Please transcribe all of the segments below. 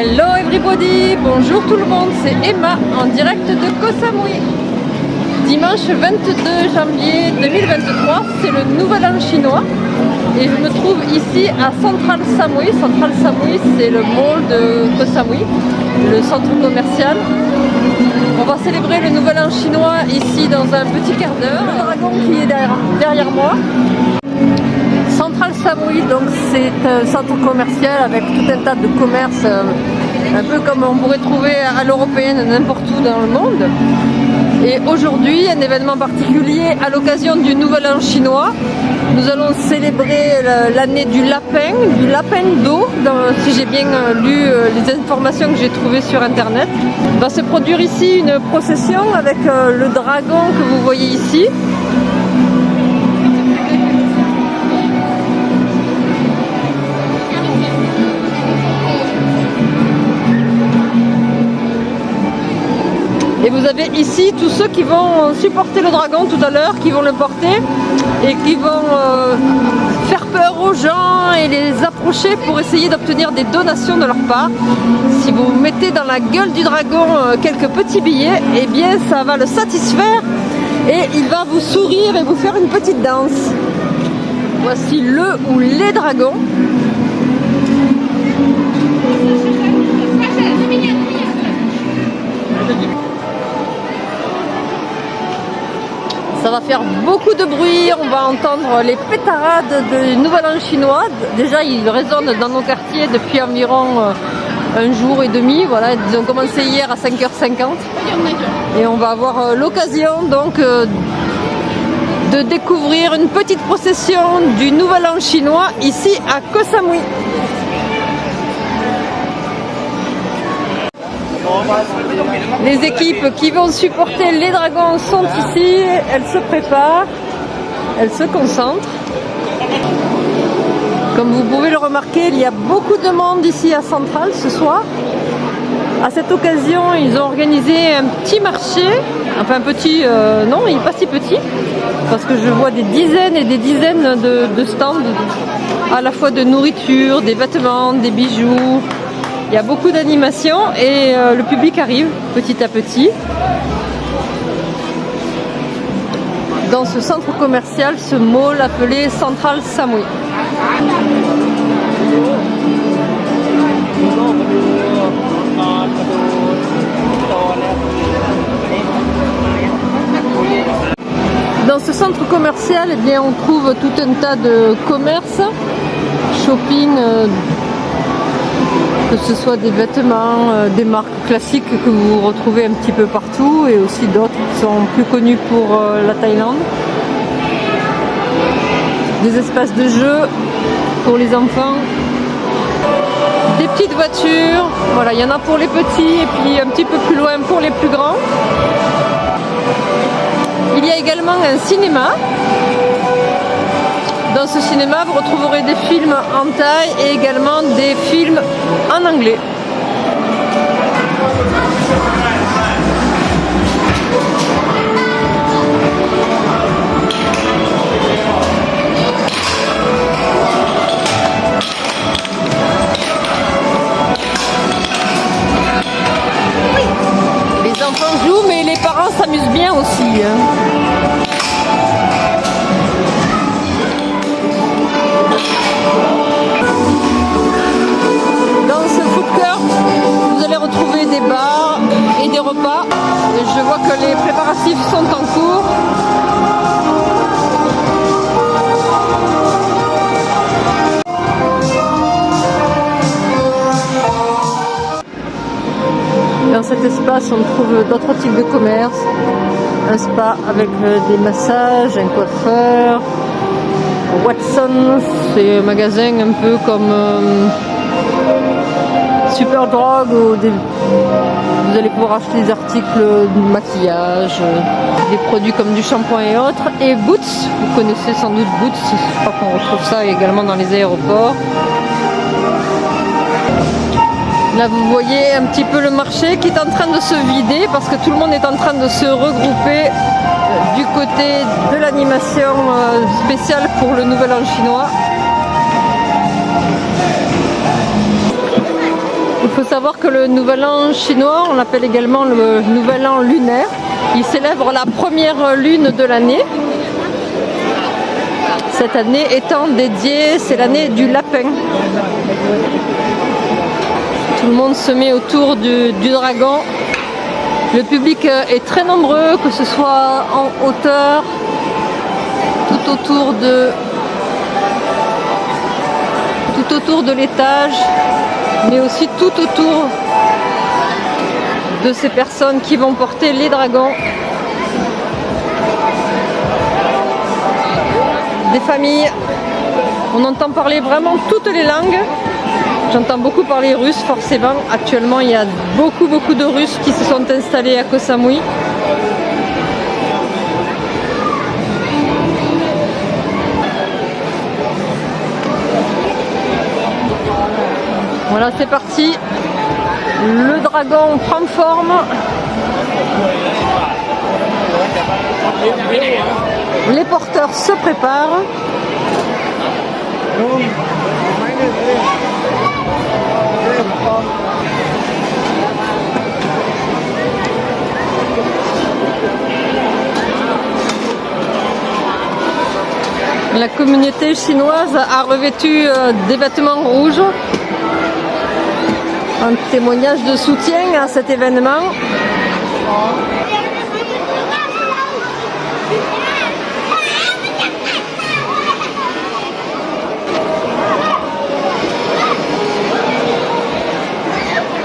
Hello everybody, bonjour tout le monde, c'est Emma en direct de Koh Samui. Dimanche 22 janvier 2023, c'est le nouvel an chinois et je me trouve ici à Central Samui. Central Samui, c'est le mall de Koh Samui, le centre commercial. On va célébrer le nouvel an chinois ici dans un petit quart d'heure. Le dragon qui est derrière, derrière moi. Samui, donc c'est un centre commercial avec tout un tas de commerces, euh, un peu comme on pourrait trouver à l'européenne n'importe où dans le monde. Et aujourd'hui, un événement particulier à l'occasion du Nouvel An chinois. Nous allons célébrer l'année du lapin, du lapin d'eau, si j'ai bien euh, lu euh, les informations que j'ai trouvées sur internet. Va se produire ici une procession avec le dragon que vous voyez ici. Et vous avez ici tous ceux qui vont supporter le dragon tout à l'heure, qui vont le porter et qui vont euh, faire peur aux gens et les approcher pour essayer d'obtenir des donations de leur part. Si vous mettez dans la gueule du dragon euh, quelques petits billets, eh bien ça va le satisfaire et il va vous sourire et vous faire une petite danse. Voici le ou les dragons. Ça va faire beaucoup de bruit, on va entendre les pétarades du Nouvel An chinois. Déjà, ils résonnent dans nos quartiers depuis environ euh, un jour et demi. Voilà, ils ont commencé hier à 5h50. Et on va avoir euh, l'occasion donc euh, de découvrir une petite procession du Nouvel An chinois ici à Koh Samui. Les équipes qui vont supporter les dragons sont ici, elles se préparent, elles se concentrent. Comme vous pouvez le remarquer, il y a beaucoup de monde ici à Centrale ce soir. À cette occasion, ils ont organisé un petit marché, enfin petit, euh, non, il pas si petit, parce que je vois des dizaines et des dizaines de stands, à la fois de nourriture, des vêtements, des bijoux, il y a beaucoup d'animation et euh, le public arrive petit à petit. Dans ce centre commercial, ce mall appelé Central Samui. Dans ce centre commercial, eh bien, on trouve tout un tas de commerces, shopping, euh, que ce soit des vêtements, euh, des marques classiques que vous retrouvez un petit peu partout et aussi d'autres qui sont plus connus pour euh, la Thaïlande. Des espaces de jeu pour les enfants. Des petites voitures, voilà, il y en a pour les petits et puis un petit peu plus loin pour les plus grands. Il y a également un cinéma dans ce cinéma, vous retrouverez des films en taille et également des films en anglais. Les enfants jouent, mais les parents s'amusent bien aussi. On trouve d'autres types de commerces. Un spa avec euh, des massages, un coiffeur. Watson, c'est un magasin un peu comme... Euh, super drogue ou vous allez pouvoir acheter des articles de maquillage, euh, des produits comme du shampoing et autres. Et Boots, vous connaissez sans doute Boots, je crois qu'on retrouve ça également dans les aéroports. Là vous voyez un petit peu le marché qui est en train de se vider parce que tout le monde est en train de se regrouper euh, du côté de l'animation euh, spéciale pour le Nouvel An chinois. Il faut savoir que le nouvel an chinois, on l'appelle également le nouvel an lunaire. Il célèbre la première lune de l'année. Cette année étant dédiée, c'est l'année du lapin. Tout le monde se met autour du, dragon. Le public est très nombreux, que ce soit en hauteur, tout autour de tout autour de l'étage, mais aussi tout autour de ces personnes qui vont porter les dragons. Des familles, on entend parler vraiment toutes les langues. J'entends beaucoup parler russe forcément. Actuellement, il y a beaucoup beaucoup de Russes qui se sont installés à Koh Samui. Voilà, c'est parti. Le dragon prend forme. Les porteurs se préparent. La communauté chinoise a revêtu euh, des vêtements rouges un témoignage de soutien à cet événement.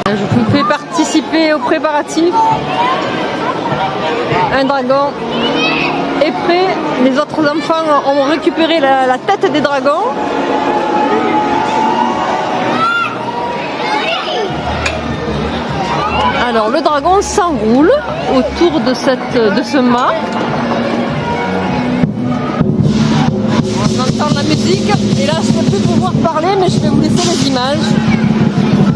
Je vous fais participer aux préparatifs. Un dragon est prêt. Les autres enfants ont récupéré la, la tête des dragons. Alors le dragon s'enroule autour de, cette, de ce mât. On entend la musique et là je ne peux plus pouvoir parler mais je vais vous laisser les images.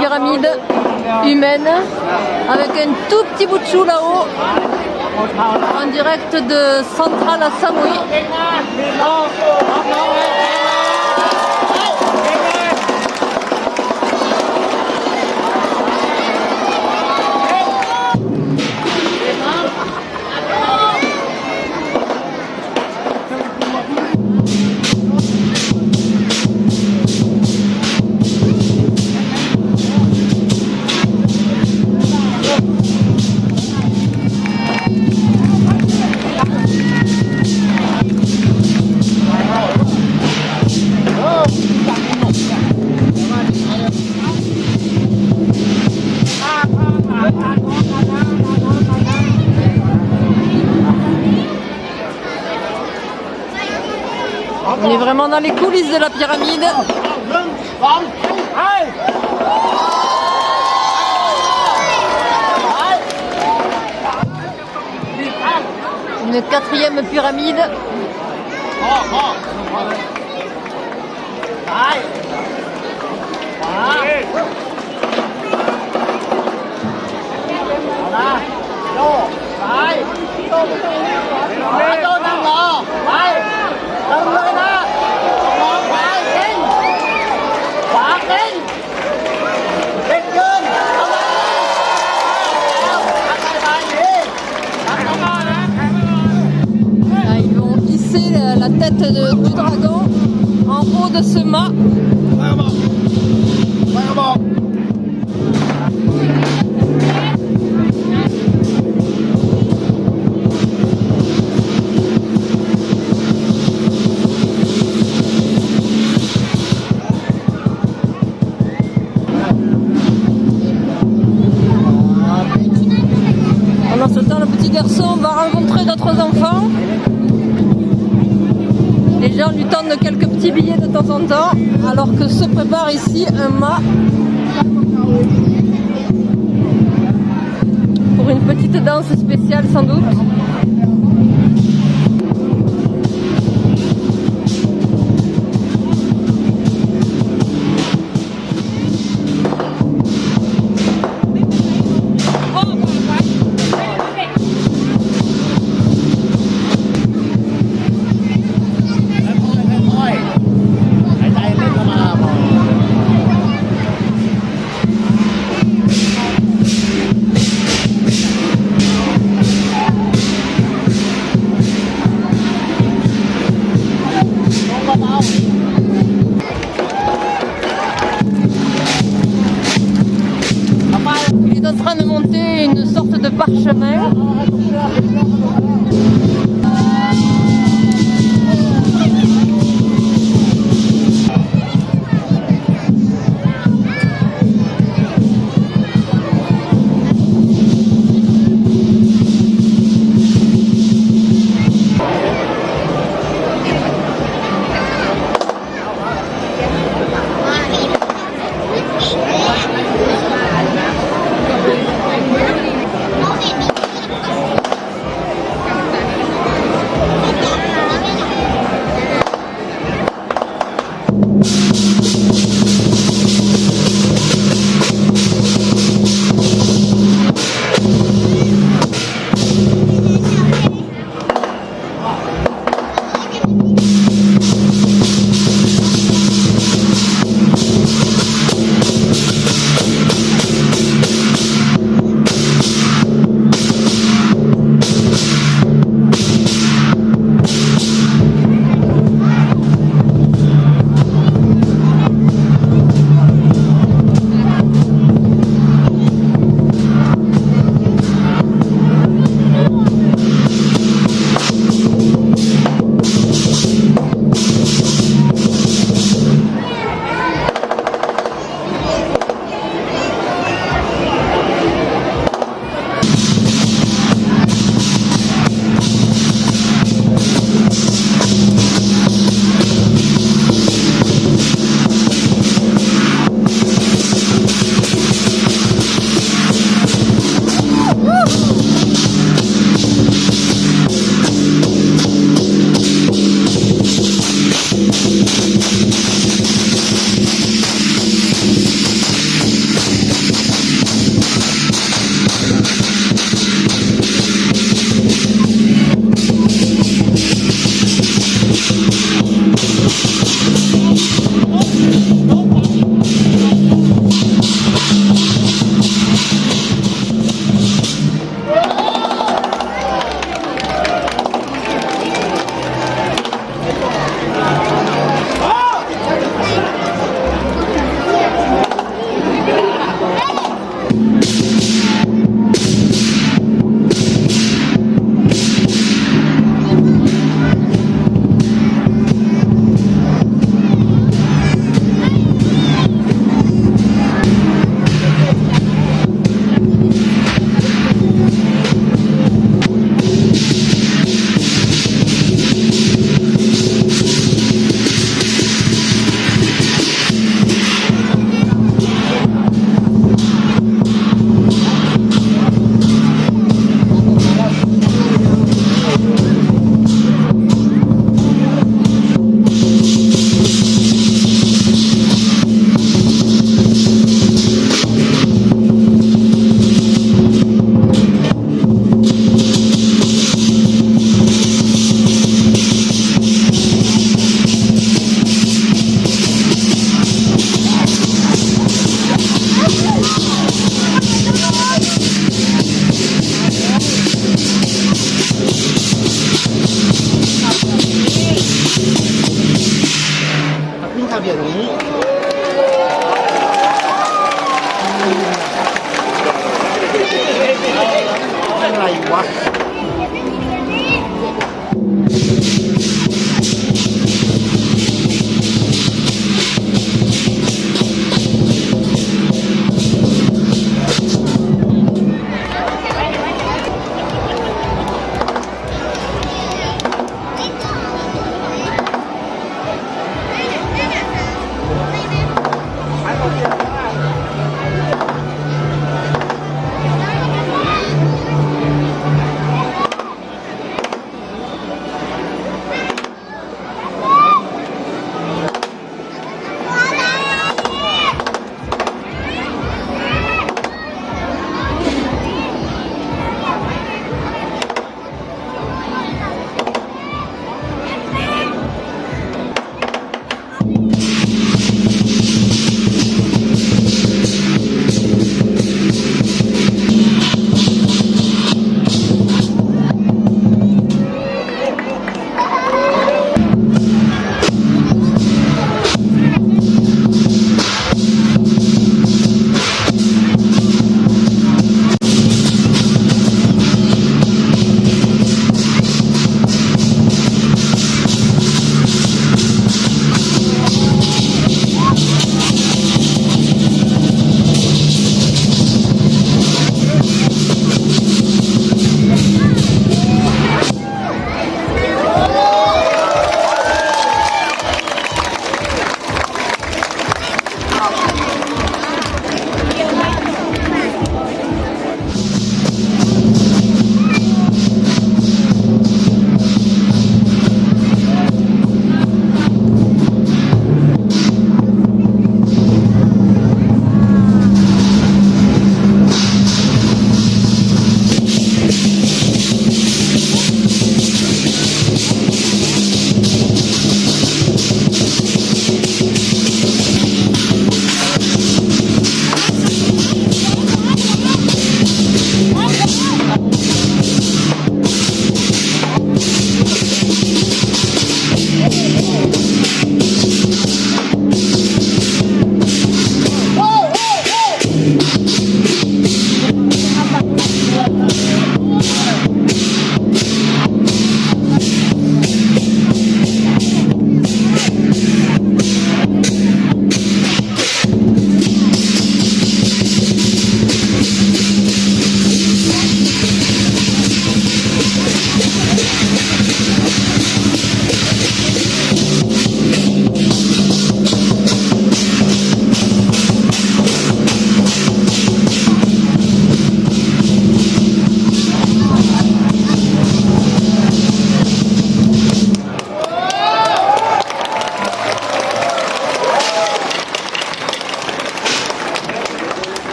Pyramide humaine avec un tout petit bout de chou là-haut en direct de Centrale à Samui. On dans les coulisses de la pyramide. Une quatrième pyramide. Tête de- du dragon en haut de ce mât. Quelques petits billets de temps en temps, alors que se prépare ici un mât pour une petite danse spéciale sans doute.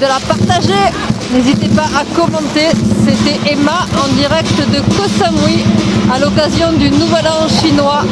De la partager. N'hésitez pas à commenter. C'était Emma en direct de Koh Samui à l'occasion du Nouvel An chinois